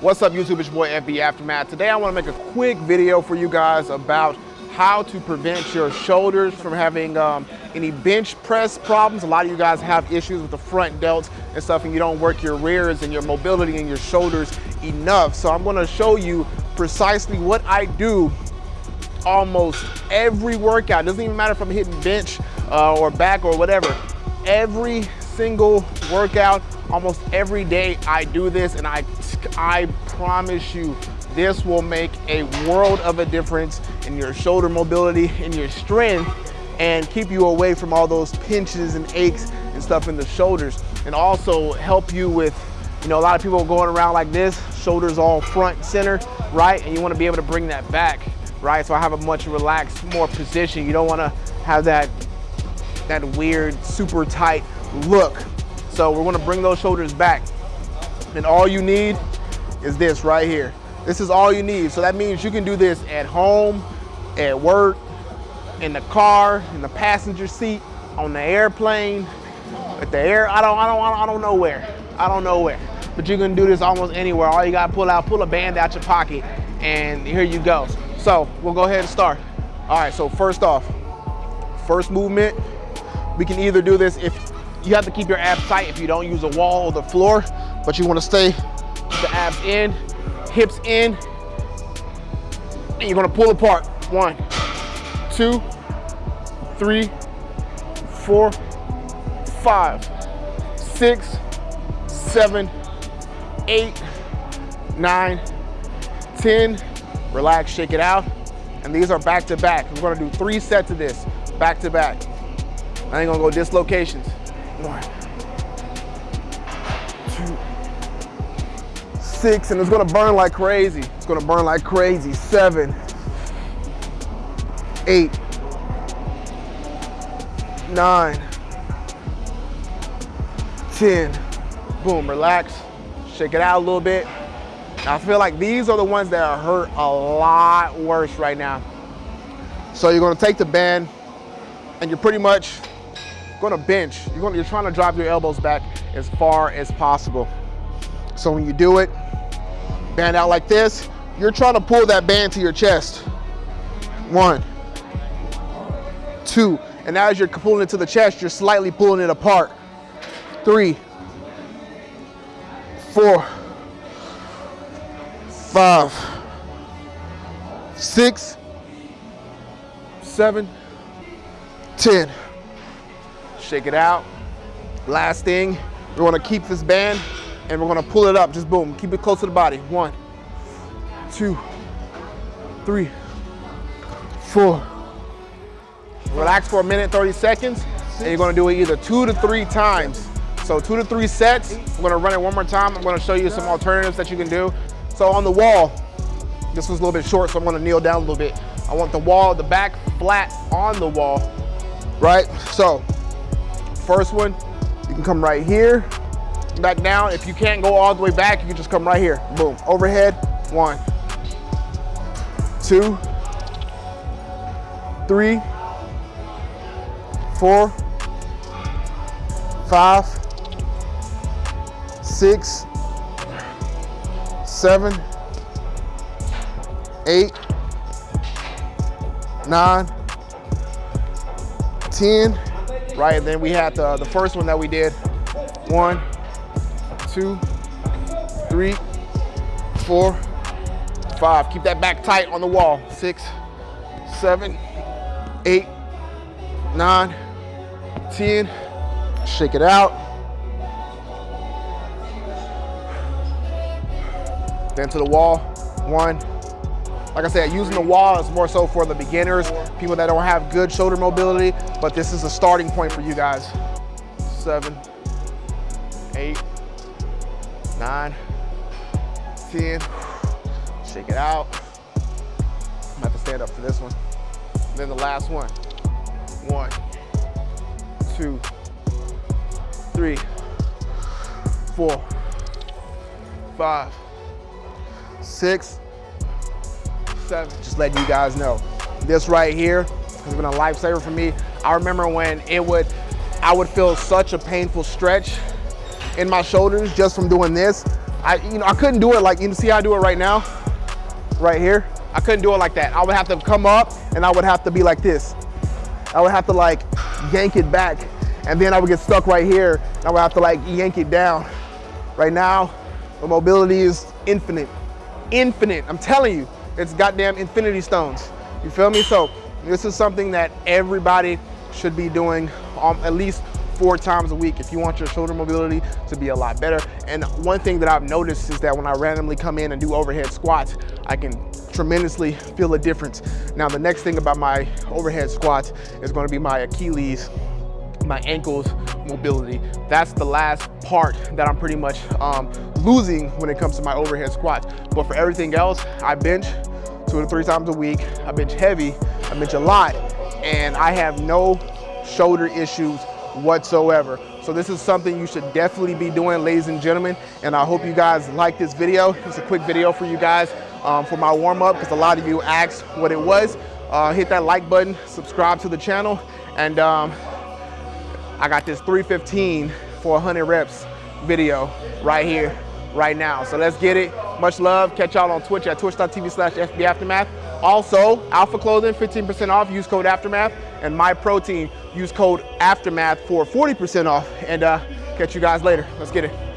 What's up YouTube, it's your boy FB Aftermath. Today I wanna make a quick video for you guys about how to prevent your shoulders from having um, any bench press problems. A lot of you guys have issues with the front delts and stuff and you don't work your rears and your mobility in your shoulders enough. So I'm gonna show you precisely what I do almost every workout. It doesn't even matter if I'm hitting bench uh, or back or whatever. Every single workout, almost every day I do this and I, I promise you this will make a world of a difference in your shoulder mobility, in your strength, and keep you away from all those pinches and aches and stuff in the shoulders. And also help you with, you know, a lot of people going around like this, shoulders all front center, right? And you wanna be able to bring that back, right? So I have a much relaxed, more position. You don't wanna have that, that weird, super tight look. So we're gonna bring those shoulders back. And all you need is this right here. This is all you need. So that means you can do this at home, at work, in the car, in the passenger seat, on the airplane, at the air, I don't, I don't, I don't know where. I don't know where. But you can do this almost anywhere. All you gotta pull out, pull a band out your pocket, and here you go. So we'll go ahead and start. All right, so first off, first movement, we can either do this if you have to keep your abs tight if you don't use a wall or the floor, but you wanna stay the abs in, hips in, and you're gonna pull apart. One, two, three, four, five, six, seven, eight, nine, ten. Relax, shake it out. And these are back to back. We're gonna do three sets of this, back to back. I ain't gonna go dislocations. One, two, six, and it's gonna burn like crazy. It's gonna burn like crazy. Seven, eight, nine, ten. Boom, relax, shake it out a little bit. I feel like these are the ones that are hurt a lot worse right now. So you're gonna take the band and you're pretty much gonna bench. You're, gonna, you're trying to drive your elbows back as far as possible. So when you do it, band out like this, you're trying to pull that band to your chest. One, two, and as you're pulling it to the chest, you're slightly pulling it apart. Three, four, five, six, seven, ten. Shake it out. Last thing, we're gonna keep this band and we're gonna pull it up, just boom, keep it close to the body. One, two, three, four. Relax for a minute, 30 seconds, and you're gonna do it either two to three times. So two to three sets, I'm gonna run it one more time. I'm gonna show you some alternatives that you can do. So on the wall, this was a little bit short, so I'm gonna kneel down a little bit. I want the wall, the back flat on the wall, right? So first one, you can come right here, back down. If you can't go all the way back, you can just come right here. Boom, overhead, one, two, three, four, five, six, seven, eight, nine, ten. Right, and then we had the, the first one that we did. One, two, three, four, five. Keep that back tight on the wall. Six, seven, eight, nine, ten. Shake it out. Then to the wall. One. Like I said, using the wall is more so for the beginners, people that don't have good shoulder mobility, but this is a starting point for you guys. Seven, eight, nine, 10. Shake it out. I'm gonna to stand up for this one. then the last one. One, two, three, four, five, six, Just letting you guys know. This right here has been a lifesaver for me. I remember when it would, I would feel such a painful stretch in my shoulders just from doing this. I, you know, I couldn't do it like, you see how I do it right now? Right here. I couldn't do it like that. I would have to come up and I would have to be like this. I would have to like yank it back and then I would get stuck right here. I would have to like yank it down. Right now, the mobility is infinite, infinite. I'm telling you, it's goddamn infinity stones. You feel me? So this is something that everybody should be doing um, at least four times a week if you want your shoulder mobility to be a lot better. And one thing that I've noticed is that when I randomly come in and do overhead squats, I can tremendously feel a difference. Now, the next thing about my overhead squats is gonna be my Achilles my ankles mobility. That's the last part that I'm pretty much um, losing when it comes to my overhead squats. But for everything else, I bench two to three times a week. I bench heavy, I bench a lot, and I have no shoulder issues whatsoever. So this is something you should definitely be doing, ladies and gentlemen. And I hope you guys like this video. It's a quick video for you guys um, for my warm up because a lot of you asked what it was. Uh, hit that like button, subscribe to the channel, and um, I got this 315 for 100 reps video right here, right now. So let's get it. Much love. Catch y'all on Twitch at twitch.tv slash FB Aftermath. Also, Alpha Clothing, 15% off. Use code Aftermath. And My Protein, use code Aftermath for 40% off. And uh, catch you guys later. Let's get it.